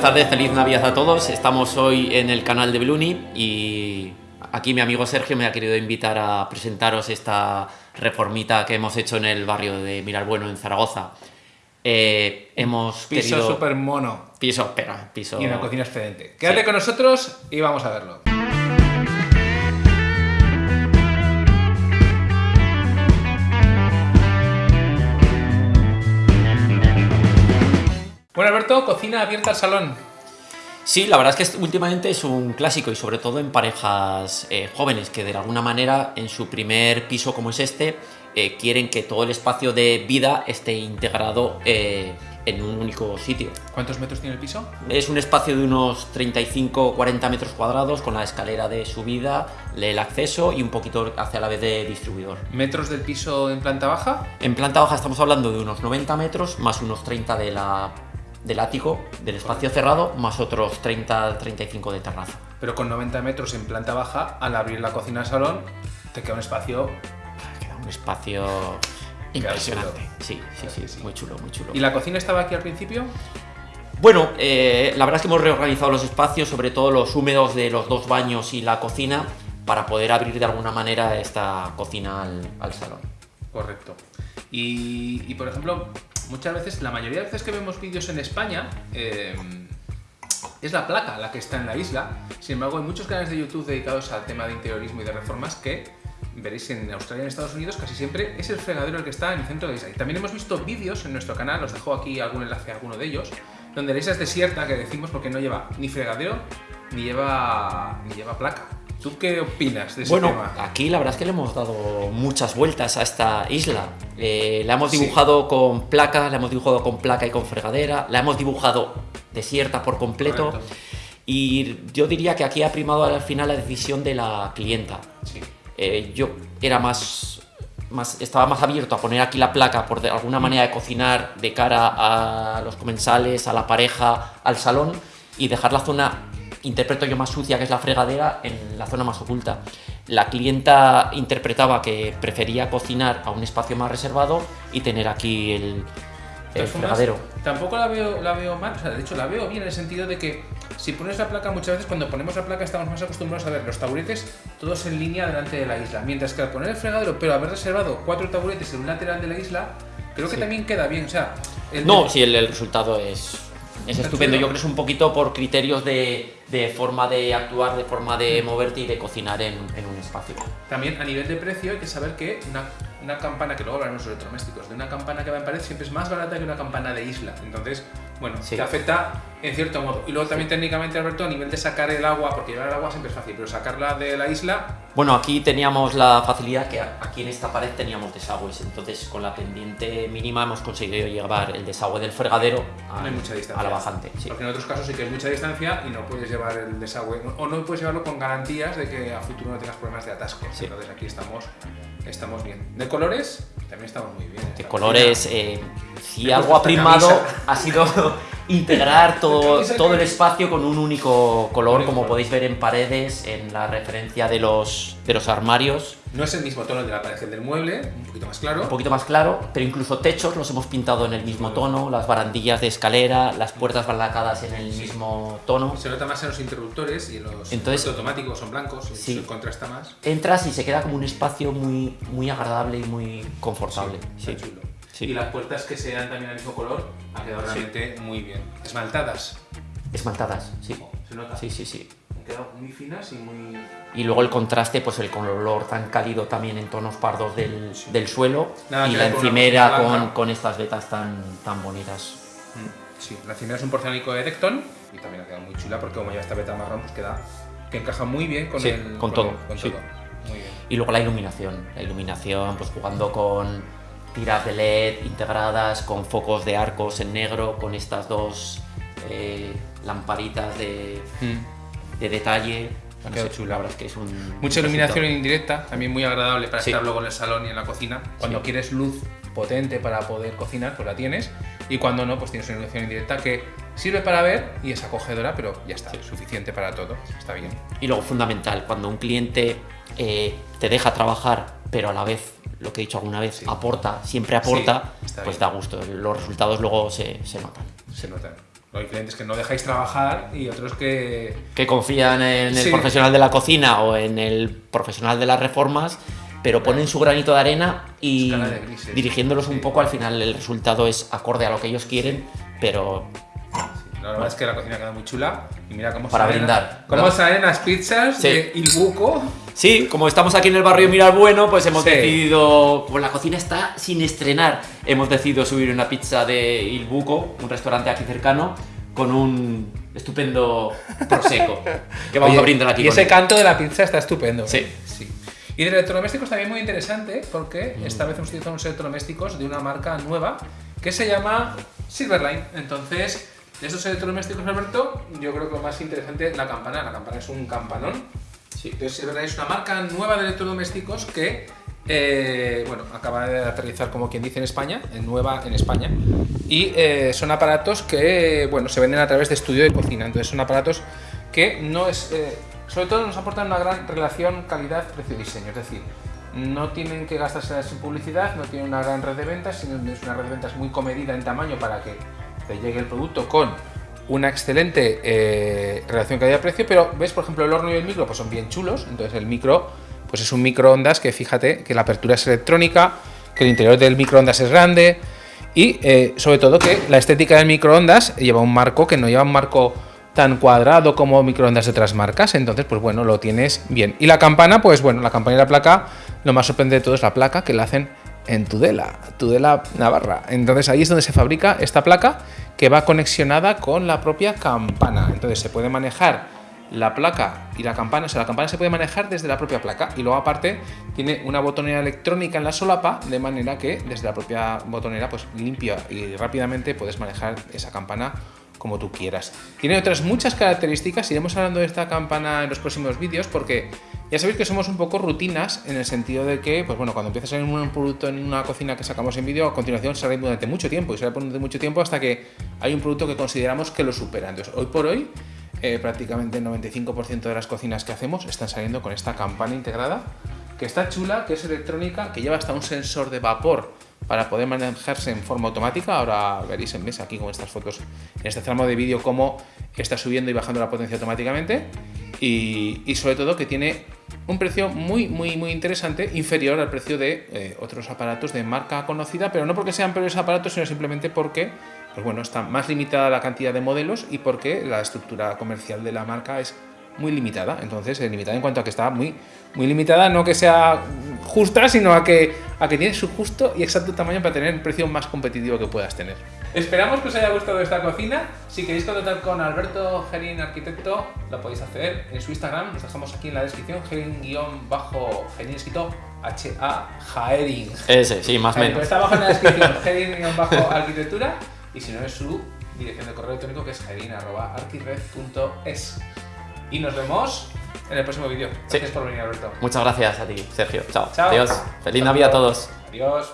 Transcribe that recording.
buenas tardes, feliz Navidad a todos. Estamos hoy en el canal de Bluni y aquí mi amigo Sergio me ha querido invitar a presentaros esta reformita que hemos hecho en el barrio de Miralbueno, en Zaragoza. Eh, hemos Piso querido... súper mono Piso, espera, piso... y una cocina excelente. Quédate con nosotros y vamos a verlo. Bueno, Alberto, cocina abierta al salón. Sí, la verdad es que últimamente es un clásico y sobre todo en parejas eh, jóvenes que de alguna manera en su primer piso como es este eh, quieren que todo el espacio de vida esté integrado eh, en un único sitio. ¿Cuántos metros tiene el piso? Es un espacio de unos 35-40 metros cuadrados con la escalera de subida, el acceso y un poquito hacia la vez de distribuidor. ¿Metros del piso en planta baja? En planta baja estamos hablando de unos 90 metros más unos 30 de la, del ático, del espacio cerrado, más otros 30-35 de terraza. Pero con 90 metros en planta baja, al abrir la cocina al salón, te queda un espacio. Queda un espacio impresionante. Sí, sí, sí, sí. muy chulo, muy chulo. ¿Y la cocina estaba aquí al principio? Bueno, eh, la verdad es que hemos reorganizado los espacios, sobre todo los húmedos de los dos baños y la cocina, para poder abrir de alguna manera esta cocina al, al salón. Correcto. Y, y, por ejemplo, muchas veces, la mayoría de veces que vemos vídeos en España, eh, es la placa la que está en la isla. Sin embargo, hay muchos canales de YouTube dedicados al tema de interiorismo y de reformas que veréis en Australia y en Estados Unidos casi siempre es el fregadero el que está en el centro de la isla. Y también hemos visto vídeos en nuestro canal, os dejo aquí algún enlace a alguno de ellos, donde la isla es desierta, que decimos porque no lleva ni fregadero ni lleva, ni lleva placa. ¿Tú qué opinas de ese bueno, tema? aquí la verdad es que le hemos dado muchas vueltas a esta isla. Eh, la hemos dibujado sí. con placa, la hemos dibujado con placa y con fregadera, la hemos dibujado desierta por completo. Correcto. Y yo diría que aquí ha primado al final la decisión de la clienta. Sí. Eh, yo era más, más, estaba más abierto a poner aquí la placa por de alguna manera de cocinar de cara a los comensales, a la pareja, al salón y dejar la zona interpreto yo más sucia, que es la fregadera, en la zona más oculta. La clienta interpretaba que prefería cocinar a un espacio más reservado y tener aquí el, el fregadero. Tampoco la veo, la veo mal, o sea, de hecho la veo bien en el sentido de que si pones la placa, muchas veces cuando ponemos la placa estamos más acostumbrados a ver los taburetes todos en línea delante de la isla, mientras que al poner el fregadero, pero haber reservado cuatro taburetes en un lateral de la isla, creo que Sí. también queda bien, o sea... el- No, sí, el, el resultado es, es ¿Está estupendo. Yo creo que es un poquito por criterios de, de forma de actuar, de forma de moverte y de cocinar en, en un espacio. También a nivel de precio hay que saber que una, una campana, que luego hablaremos de electrodomésticos, de una campana que va en pared siempre es más barata que una campana de isla. Entonces, bueno, Sí. te afecta en cierto modo. Y luego también técnicamente, Alberto, a nivel de sacar el agua, porque llevar el agua siempre es fácil, pero sacarla de la isla, Bueno, aquí teníamos la facilidad que aquí en esta pared teníamos desagües, entonces con la pendiente mínima hemos conseguido llevar el desagüe del fregadero a, no hay mucha distancia. a la bajante. sí. Porque en otros casos sí que hay mucha distancia y no puedes llevar el desagüe, o no puedes llevarlo con garantías de que a futuro no tengas problemas de atasco. Sí. Entonces aquí estamos, estamos bien. De colores, también estamos muy bien. De Esta colores, eh, si Me algo ha primado camisa. ha sido integrar todo, todo el espacio con un único color, como podéis ver en paredes, en la referencia de los, de los armarios. No es el mismo tono de la pared del mueble, un poquito más claro. un poquito más claro, pero incluso techos los hemos pintado en el mismo tono, las barandillas de escalera, las puertas barracadas en el mismo tono. Se nota más en los interruptores y en los Entonces- automáticos son blancos, y Sí. se contrasta más. Entras y se queda como un espacio muy, muy agradable y muy confortable. Sí, está chulo. Sí. Y las puertas que sean también al mismo color ha quedado Sí. realmente muy bien. Esmaltadas. Esmaltadas, sí. Se nota. Sí, sí, sí. Han quedado muy finas y muy. Y luego el contraste, pues el color tan cálido también en tonos pardos del, del suelo Nada y la con encimera con, con estas vetas tan, tan bonitas. Mm, Sí, la encimera es un porcelánico de Decton y también ha quedado muy chula porque como lleva esta beta marrón, pues queda que encaja muy bien con el. con todo, Con sí. todo. Muy bien. Y luego la iluminación, la iluminación pues jugando con tiras de LED integradas, con focos de arcos en negro, con estas dos eh, lamparitas de, de detalle. Ha No quedado sé, chula. La es que es un... Mucha un iluminación resultado. indirecta, también muy agradable para Sí. estar luego en el salón y en la cocina. Cuando Sí. quieres luz potente para poder cocinar, pues la tienes. Y cuando no, pues tienes una iluminación indirecta que sirve para ver y es acogedora, pero ya está, suficiente para todo. Está bien. Y luego fundamental, cuando un cliente eh, te deja trabajar, pero a la vez, lo que he dicho alguna vez, Sí. aporta, siempre aporta, Sí, pues bien. da gusto. Los resultados luego se, se notan. Se notan. Hay clientes que no dejáis trabajar y otros que... Que confían en el Sí. profesional de la cocina o en el profesional de las reformas, pero ponen su granito de arena y Escala de grises. dirigiéndolos un poco al final el resultado es acorde a lo que ellos quieren, pero La verdad es que la cocina queda muy chula y mira cómo Para salen, brindar, cómo salen las pizzas Sí. de Il Buco. Sí, como estamos aquí en el barrio Mirar Bueno, pues hemos Sí. decidido, como la cocina está sin estrenar, hemos decidido subir una pizza de Il Buco, un restaurante aquí cercano, con un estupendo prosecco que vamos Oye, a brindar aquí. Y con ese él. canto de la pizza está estupendo. Sí. sí. Y de electrodomésticos también muy interesante porque Mm. esta vez hemos utilizado unos electrodomésticos de una marca nueva que se llama Silverline. Entonces, de estos electrodomésticos, Alberto, yo creo que lo más interesante es la campana. La campana es un campanón. Sí. Entonces, es una marca nueva de electrodomésticos que, eh, bueno, acaba de aterrizar, como quien dice, en España, en nueva en España. Y eh, son aparatos que, bueno, se venden a través de estudio de cocina. Entonces, son aparatos que no es. eh, sobre todo nos aportan una gran relación calidad-precio-diseño. Es decir, no tienen que gastarse en publicidad, no tienen una gran red de ventas, sino es una red de ventas muy comedida en tamaño para que te llegue el producto con una excelente eh, relación calidad-precio, pero ves, por ejemplo, el horno y el micro pues son bien chulos, entonces el micro pues es un microondas que fíjate que la apertura es electrónica, que el interior del microondas es grande y eh, sobre todo que la estética del microondas lleva un marco que no lleva un marco tan cuadrado como microondas de otras marcas, entonces pues bueno, lo tienes bien. Y la campana, pues bueno, la campana y la placa, lo más sorprendente de todo es la placa que la hacen en Tudela, Tudela Navarra. Entonces ahí es donde se fabrica esta placa que va conexionada con la propia campana. Entonces se puede manejar la placa y la campana, o sea, la campana se puede manejar desde la propia placa y luego aparte tiene una botonera electrónica en la solapa de manera que desde la propia botonera pues limpia y rápidamente puedes manejar esa campana como tú quieras. Tiene otras muchas características, iremos hablando de esta campana en los próximos vídeos porque ya sabéis que somos un poco rutinas en el sentido de que, pues bueno, cuando empieza a salir un producto en una cocina que sacamos en vídeo, a continuación sale durante mucho tiempo y sale durante mucho tiempo hasta que hay un producto que consideramos que lo supera. Entonces, hoy por hoy, eh, prácticamente el 95% de las cocinas que hacemos están saliendo con esta campana integrada, que está chula, que es electrónica, que lleva hasta un sensor de vapor para poder manejarse en forma automática. Ahora veréis en mesa aquí con estas fotos, en este tramo de vídeo, cómo está subiendo y bajando la potencia automáticamente. Y, y sobre todo que tiene un precio muy, muy, muy interesante, inferior al precio de eh, otros aparatos de marca conocida, pero no porque sean peores aparatos, sino simplemente porque, pues bueno, está más limitada la cantidad de modelos y porque la estructura comercial de la marca es muy limitada. Entonces, eh, limitada en cuanto a que está muy, muy limitada, no que sea justa, sino a que, a que tiene su justo y exacto tamaño para tener el precio más competitivo que puedas tener. Esperamos que os haya gustado esta cocina. Si queréis contactar con Alberto Gerín Arquitecto, lo podéis hacer en su Instagram. Nos dejamos aquí en la descripción. Gerín-Gerín escrito H-A Jaerin. Ese, sí, más o menos. pues está abajo en la descripción Gerin-arquitectura y si no es su dirección de correo electrónico que es gerin.arquired.es. Y nos vemos en el próximo vídeo. Gracias por venir, Alberto. Muchas gracias a ti, Sergio. Chao. Chao. Adiós. Feliz Navidad a todos. Adiós.